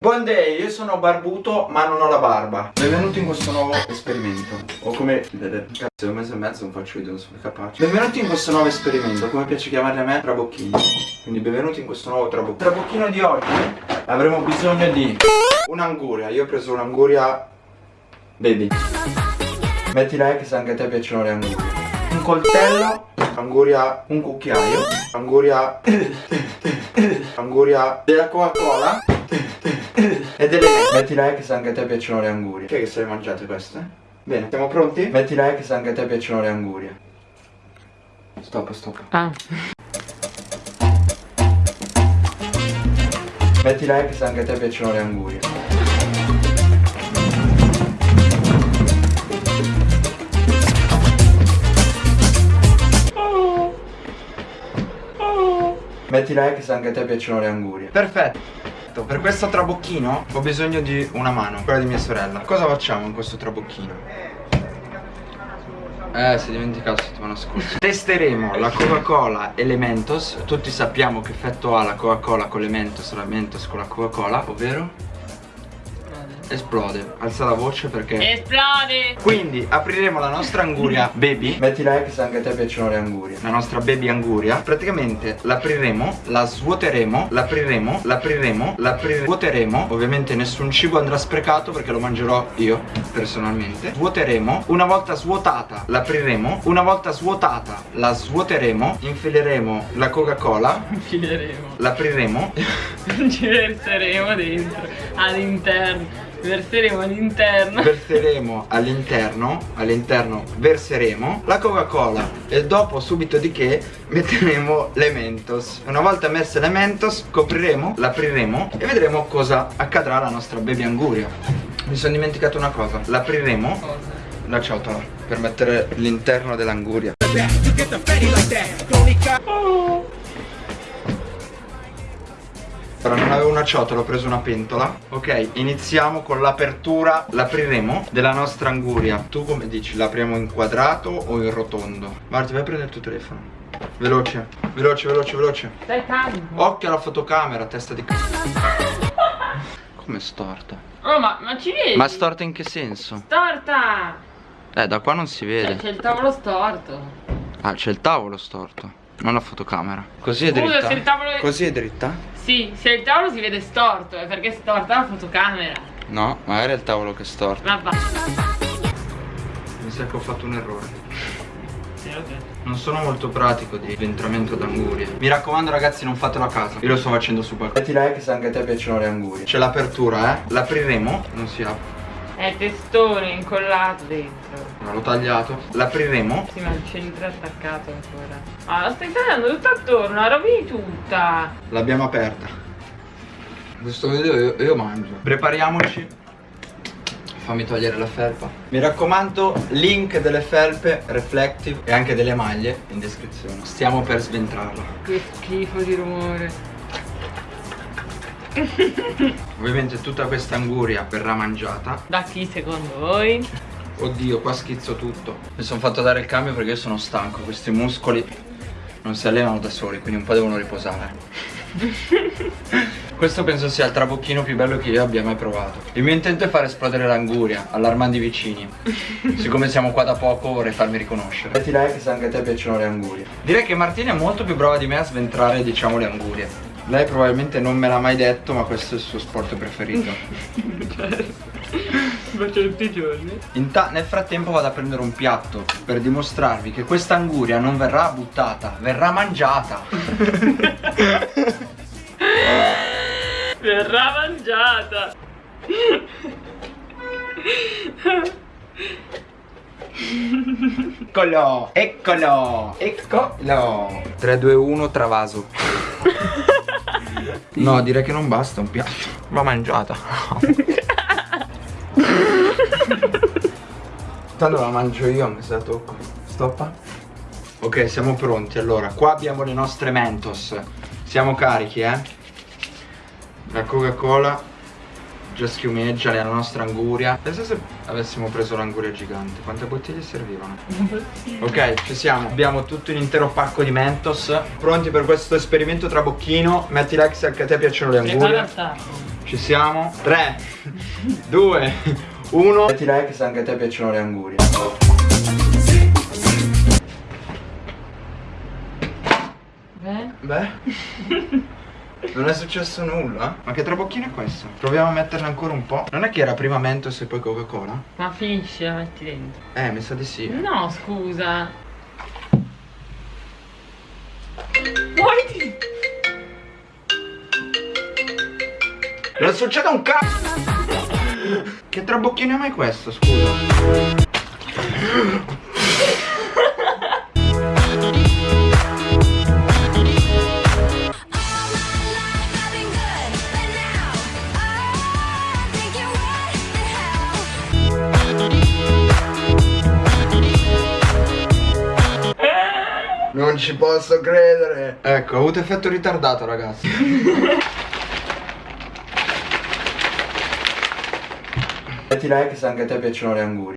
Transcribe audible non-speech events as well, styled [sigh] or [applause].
Buon day, io sono barbuto ma non ho la barba. Benvenuti in questo nuovo esperimento. O come... Cazzo, un mese e mezzo non faccio video, non sono capace. Benvenuti in questo nuovo esperimento, come piace chiamarli a me, trabocchini. Quindi benvenuti in questo nuovo trabocchino Trabocchino di oggi. Avremo bisogno di un'anguria. Io ho preso un'anguria baby. Metti like se anche a te piacciono le angurie. Un coltello Anguria, un cucchiaio Anguria Anguria della Coca-Cola [coughs] e delle Metti like se anche a te piacciono le angurie. Che che se le mangiate queste? Bene, siamo pronti? Metti like se anche a te piacciono le angurie. Stop, stop. Ah. Metti like se anche a te piacciono le angurie. Metti like se anche a te piacciono le angurie. Perfetto Per questo trabocchino ho bisogno di una mano Quella di mia sorella Cosa facciamo in questo trabocchino? Eh, si è dimenticato settimana scorsa [laughs] Testeremo la Coca-Cola Elementos Tutti sappiamo che effetto ha la Coca-Cola con l'Elementos La Mentos con la Coca-Cola Ovvero? Esplode. Alza la voce perché Esplode! Quindi apriremo la nostra anguria. [laughs] Baby? Metti like se anche a te piacciono le angurie. La nostra baby anguria. Praticamente l'apriremo, la svuoteremo L'apriremo, l'apriremo, l'apriremo Ovviamente nessun cibo andrà sprecato perché lo mangerò io personalmente. Svuoteremo. Una volta svuotata l'apriremo. Una volta svuotata la svuoteremo. Infileremo la coca cola Infileremo. L'apriremo. [laughs] Ci verseremo dentro All'interno Verseremo all'interno. Verseremo all'interno all'interno verseremo. La coca cola e dopo subito di che metteremo le mentos una volta messe le mentos copriremo l'apriremo e vedremo cosa accadrà alla nostra baby anguria. Mi sono dimenticato una cosa. L'apriremo la ciotola per mettere l'interno dell'anguria Ora non avevo una ciotola, ho preso una pentola Ok, iniziamo con l'apertura L'apriremo della nostra anguria Tu come dici? L'apriamo in quadrato o in rotondo? Marti, vai a prendere il tuo telefono Veloce, veloce, veloce, veloce Stai calmo Occhio alla fotocamera, testa di c***o Come storta? Oh ma, ma ci vedi? Ma storta in che senso? Storta Eh, da qua non si Cioè, vede C'è il tavolo storto Ah, c'è il tavolo storto Non la fotocamera Così è Scusa, dritta? tavolo Così è dritta? Sì, se il tavolo si vede storto È perché è storta la fotocamera. No, magari è il tavolo che è storto. Ma va. Mi sa che ho fatto un errore. Non sono molto pratico di sventramento d'angurie. Mi raccomando ragazzi non fatelo a casa Io lo sto facendo su qualcosa. Metti like se anche a te piacciono le angurie. C'è l'apertura eh? L'apriremo Non si apre È testone incollato dentro. No, l'ho tagliato. L'apriremo? Sì ma il centro è attaccato ancora. Ah la stai tagliando tutta attorno La rovini tutta. L'abbiamo aperta. Questo video io, io mangio. Prepariamoci. Fammi togliere la felpa. Mi raccomando link delle felpe Reflective e anche delle maglie in descrizione. Stiamo per sventrarla. Che schifo di rumore [laughs] Ovviamente tutta questa anguria verrà mangiata Da chi secondo voi? Oddio, qua schizzo tutto. Mi sono fatto dare il cambio perché io sono stanco. Questi muscoli non si allenano da soli, quindi un po' devono riposare. [laughs] Questo penso sia il trabocchino più bello che io abbia mai provato. Il mio intento è far esplodere l'anguria, allarmando i vicini. Siccome siamo qua da poco vorrei farmi riconoscere. Metti like se anche a te piacciono le angurie. Direi che Martina è molto più brava di me a sventrare, diciamo, le angurie. Lei probabilmente non me l'ha mai detto, ma questo è il suo sport preferito. [laughs] Faccio tutti i giorni nel frattempo vado a prendere un piatto per dimostrarvi che questa anguria non verrà buttata, verrà mangiata. [laughs] Verrà mangiata [laughs] Eccolo, eccolo, eccolo. 3, 2, 1, travaso. No, direi che non basta un piatto. Va mangiata. [laughs] Tanto la mangio io, mi sa tocco. Stoppa. Ok, siamo pronti. Allora, qua abbiamo le nostre Mentos. Siamo carichi, eh? La Coca-Cola già schiumeggia nella nostra anguria Pensa se avessimo preso l'anguria gigante Quante bottiglie servivano? Ok ci siamo Abbiamo tutto un intero pacco di Mentos Pronti per questo esperimento trabocchino Metti like se anche a te piacciono le angurie Ci siamo? 3, 2, 1. Metti like se anche a te piacciono le angurie. Beh. Beh. [laughs] Non è successo nulla? Ma che trabocchino è questo? Proviamo a metterne ancora un po'. Non è che era prima Mentos e poi Coca-Cola? Ma finisci, la metti dentro. Eh, mi sa di sì. No, scusa. Muoviti! Non succede un cazzo! Che trabocchino è mai questo, scusa? Non ci posso credere. Ecco, ho avuto effetto ritardato ragazzi. [laughs] Metti like se anche a te piacciono le angurie